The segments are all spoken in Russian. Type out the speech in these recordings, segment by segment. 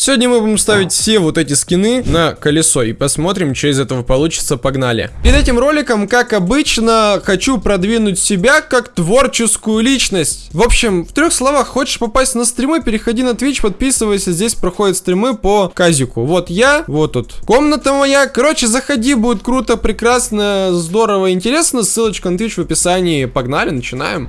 Сегодня мы будем ставить все вот эти скины на колесо и посмотрим, что из этого получится, погнали. Перед этим роликом, как обычно, хочу продвинуть себя как творческую личность. В общем, в трех словах, хочешь попасть на стримы, переходи на Twitch, подписывайся, здесь проходят стримы по казику. Вот я, вот тут комната моя, короче, заходи, будет круто, прекрасно, здорово, интересно, ссылочка на Twitch в описании, погнали, начинаем.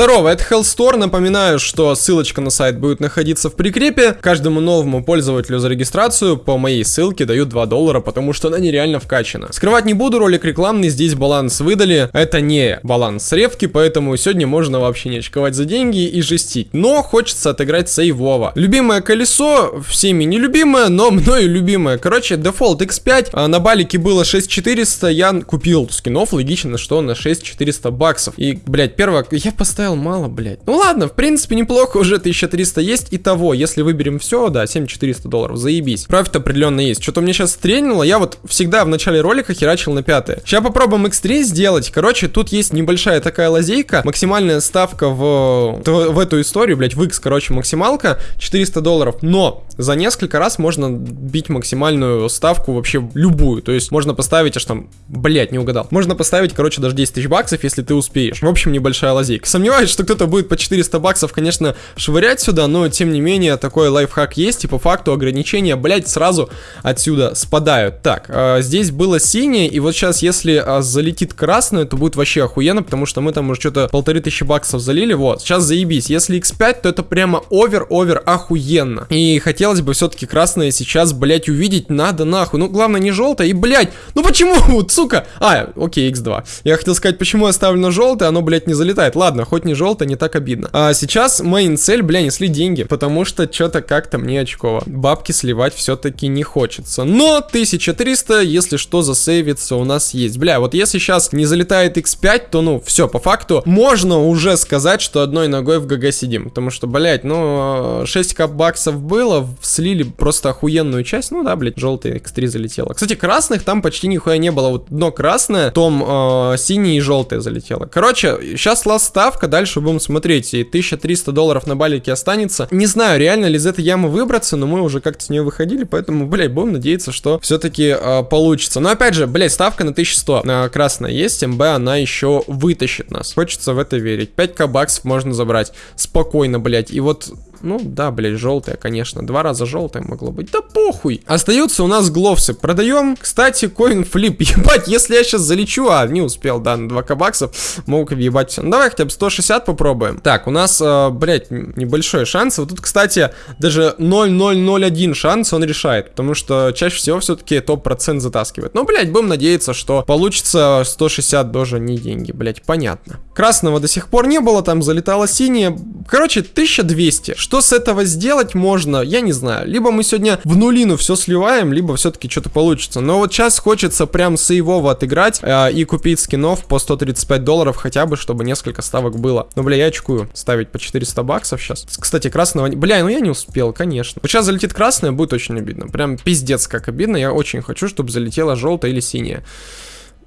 Здорово, это Hellstore. Напоминаю, что ссылочка на сайт будет находиться в прикрепе. Каждому новому пользователю за регистрацию по моей ссылке дают 2 доллара, потому что она нереально вкачана. Скрывать не буду, ролик рекламный, здесь баланс выдали. Это не баланс ревки, поэтому сегодня можно вообще не очковать за деньги и жестить. Но хочется отыграть сейвово. Любимое колесо, всеми нелюбимое, но мною любимое. Короче, дефолт X5, а на балике было 6400, я купил скинов, логично, что на 6400 баксов. И, блядь, первое, я поставил поставил мало, блядь. Ну ладно, в принципе, неплохо, уже 1300 есть. И того, если выберем все, да, 7400 долларов, заебись. Профит определенно есть. Что-то мне сейчас стрельнуло, я вот всегда в начале ролика херачил на пятое. Сейчас попробуем X3 сделать. Короче, тут есть небольшая такая лазейка. Максимальная ставка в, в, в эту историю, блядь, в X, короче, максималка 400 долларов. Но за несколько раз можно бить максимальную ставку вообще любую. То есть можно поставить аж там, блядь, не угадал. Можно поставить, короче, даже 10 тысяч баксов, если ты успеешь. В общем, небольшая лазейка. Сомневаюсь сомневаюсь, что кто-то будет по 400 баксов, конечно, швырять сюда, но тем не менее такой лайфхак есть, и по факту ограничения, блять, сразу отсюда спадают. Так, э, здесь было синее, и вот сейчас, если э, залетит красное, то будет вообще охуенно, потому что мы там уже что-то полторы тысячи баксов залили, вот, сейчас заебись. Если x5, то это прямо over-over охуенно. И хотелось бы все-таки красное сейчас, блять, увидеть надо нахуй. Ну, главное не желтое, и, блять, ну почему, сука? А, окей, x2. Я хотел сказать, почему я ставлю на желтое, оно, блять, не залетает. Ладно, хоть хоть не желтое, не так обидно. А сейчас main цель, бля, несли деньги, потому что что-то как-то мне очково. Бабки сливать все-таки не хочется. Но 1300, если что, засейвится у нас есть. Бля, вот если сейчас не залетает x5, то ну, все, по факту, можно уже сказать, что одной ногой в GG сидим. Потому что, блять, ну, 6 кап баксов было, слили просто охуенную часть. Ну да, блять, желтый x3 залетело. Кстати, красных там почти нихуя не было. Вот дно красное, том э, синий и желтое залетело. Короче, сейчас ласт ставка, дальше будем смотреть. И 1300 долларов на балике останется. Не знаю, реально ли из этой ямы выбраться, но мы уже как-то с нее выходили, поэтому, блядь, будем надеяться, что все-таки э, получится. Но опять же, блядь, ставка на 1100 э, красная есть, МБ она еще вытащит нас. Хочется в это верить. 5к баксов можно забрать спокойно, блядь. И вот ну да, блядь, желтая, конечно. Два раза желтая могло быть. Да похуй. Остаются у нас гловсы. Продаем. Кстати, коин флип. Ебать, если я сейчас залечу, а не успел, да, на 2 баксов, могу въебать все. Ну давай хотя бы 160 попробуем. Так, у нас, э, блядь, небольшой шанс. Вот тут, кстати, даже 0,001 шанс он решает. Потому что чаще всего все-таки топ-процент затаскивает. Ну, блядь, будем надеяться, что получится 160 тоже не деньги, блядь, понятно. Красного до сих пор не было, там залетало синее. Короче, 1200. Что с этого сделать можно, я не знаю. Либо мы сегодня в нулину все сливаем, либо все-таки что-то получится. Но вот сейчас хочется прям сейвово отыграть э, и купить скинов по 135 долларов хотя бы, чтобы несколько ставок было. Ну, бля, я очкую ставить по 400 баксов сейчас. Кстати, красного... Бля, ну я не успел, конечно. Вот сейчас залетит красное, будет очень обидно. Прям пиздец как обидно. Я очень хочу, чтобы залетело желтое или синее.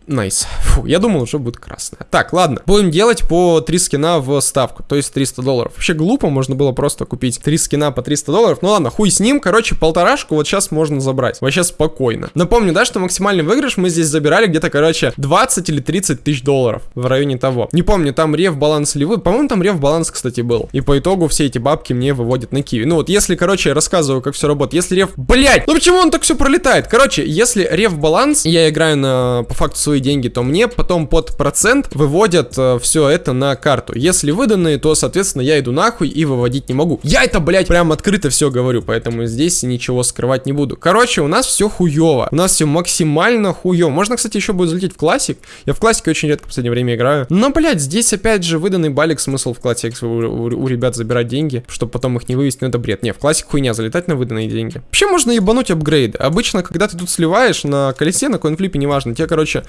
Nice. Фу, я думал, уже будет красная. Так, ладно. Будем делать по 3 скина в ставку, то есть 300 долларов. Вообще глупо, можно было просто купить 3 скина по 300 долларов. Ну ладно, хуй с ним. Короче, полторашку вот сейчас можно забрать. Вообще спокойно. Напомню, да, что максимальный выигрыш мы здесь забирали где-то, короче, 20 или 30 тысяч долларов. В районе того. Не помню, там рев баланс ли вы. По-моему, там рев баланс, кстати, был. И по итогу все эти бабки мне выводят на киви. Ну вот, если, короче, я рассказываю, как все работает. Если рев... Блять! Ну почему он так все пролетает? Короче, если рев баланс, я играю на, по факту, свои деньги, то мне потом под процент выводят э, все это на карту. Если выданные, то, соответственно, я иду нахуй и выводить не могу. Я это, блядь, прям открыто все говорю, поэтому здесь ничего скрывать не буду. Короче, у нас все хуево. У нас все максимально хуево. Можно, кстати, еще будет залететь в классик. Я в классике очень редко в последнее время играю. Но, блядь, здесь опять же выданный балик, смысл в классик у, у, у ребят забирать деньги, чтобы потом их не вывести, ну это бред. Не, в классик хуйня, залетать на выданные деньги. Вообще можно ебануть апгрейды. Обычно, когда ты тут сливаешь на колесе, на коинфлипе, неважно, тебе, короче,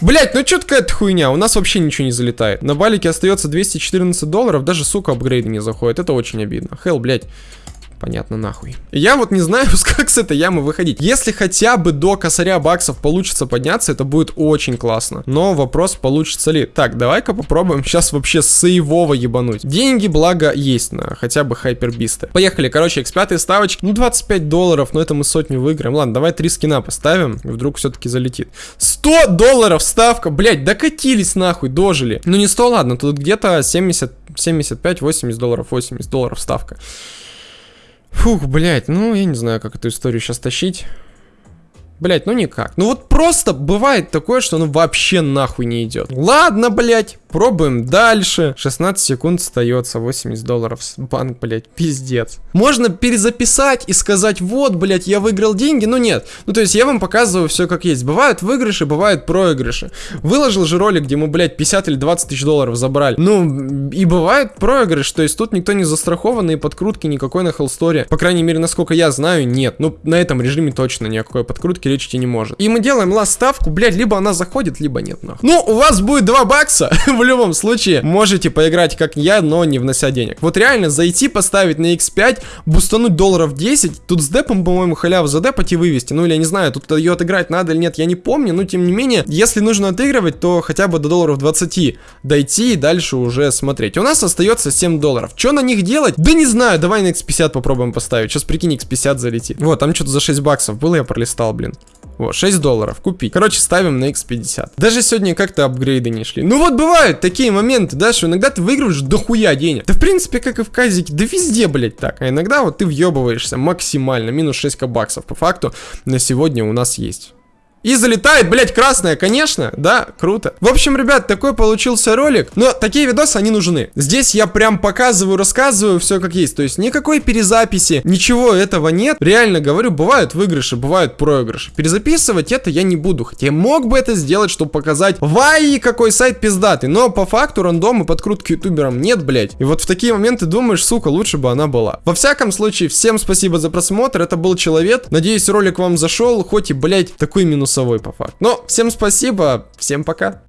Блять, ну что какая-то хуйня, у нас вообще ничего не залетает. На балике остается 214 долларов, даже, сука, апгрейды не заходят, это очень обидно. Хелл, блять. Понятно, нахуй. Я вот не знаю, как с этой ямы выходить. Если хотя бы до косаря баксов получится подняться, это будет очень классно. Но вопрос, получится ли. Так, давай-ка попробуем сейчас вообще сейвово ебануть. Деньги, благо, есть на хотя бы хайпербисты. Поехали, короче, x5 ставочки. Ну, 25 долларов, но это мы сотню выиграем. Ладно, давай три скина поставим, вдруг все-таки залетит. 100 долларов ставка, блять, докатились нахуй, дожили. Ну, не 100, ладно, тут где-то 70, 75, 80 долларов, 80 долларов ставка. Фух, блядь, ну я не знаю, как эту историю сейчас тащить. Блять, ну никак. Ну вот просто бывает такое, что оно вообще нахуй не идет. Ладно, блять, пробуем дальше. 16 секунд остается, 80 долларов. Банк, блять, пиздец. Можно перезаписать и сказать, вот, блять, я выиграл деньги, но нет. Ну то есть я вам показываю все как есть. Бывают выигрыши, бывают проигрыши. Выложил же ролик, где мы, блять, 50 или 20 тысяч долларов забрали. Ну, и бывает проигрыш, то есть тут никто не застрахован, и подкрутки никакой на Хеллсторе. По крайней мере, насколько я знаю, нет. Ну, на этом режиме точно никакой подкрутки речь не может. И мы делаем ласт ставку, блядь, либо она заходит, либо нет, нахуй. Ну, у вас будет 2 бакса, в любом случае. Можете поиграть как я, но не внося денег. Вот реально зайти, поставить на x5, бустануть долларов 10, тут с депом, по-моему, халяву задепать и вывести. Ну, или я не знаю, тут ее отыграть надо или нет, я не помню, но тем не менее, если нужно отыгрывать, то хотя бы до долларов 20 дойти и дальше уже смотреть. У нас остается 7 долларов. Что на них делать? Да не знаю, давай на x50 попробуем поставить. Сейчас прикинь, x50 залетит. Вот, там что-то за 6 баксов было, я пролистал, блин. Вот, 6 долларов купить. Короче, ставим на x50. Даже сегодня как-то апгрейды не шли. Ну вот бывают такие моменты, да, что иногда ты выигрываешь дохуя денег. Да в принципе, как и в казике, да везде, блять, так. А иногда вот ты въебываешься максимально. Минус 6 баксов. По факту на сегодня у нас есть. И залетает, блять, красная, конечно, да, круто. В общем, ребят, такой получился ролик, но такие видосы, они нужны. Здесь я прям показываю, рассказываю все как есть, то есть никакой перезаписи, ничего этого нет. Реально говорю, бывают выигрыши, бывают проигрыши. Перезаписывать это я не буду, хотя мог бы это сделать, чтобы показать, вай, какой сайт пиздатый, но по факту рандома подкрутки ютуберам нет, блять. И вот в такие моменты думаешь, сука, лучше бы она была. Во всяком случае, всем спасибо за просмотр, это был Человек. Надеюсь, ролик вам зашел, хоть и, блять, такой минус минусовой по факту. Но всем спасибо, всем пока.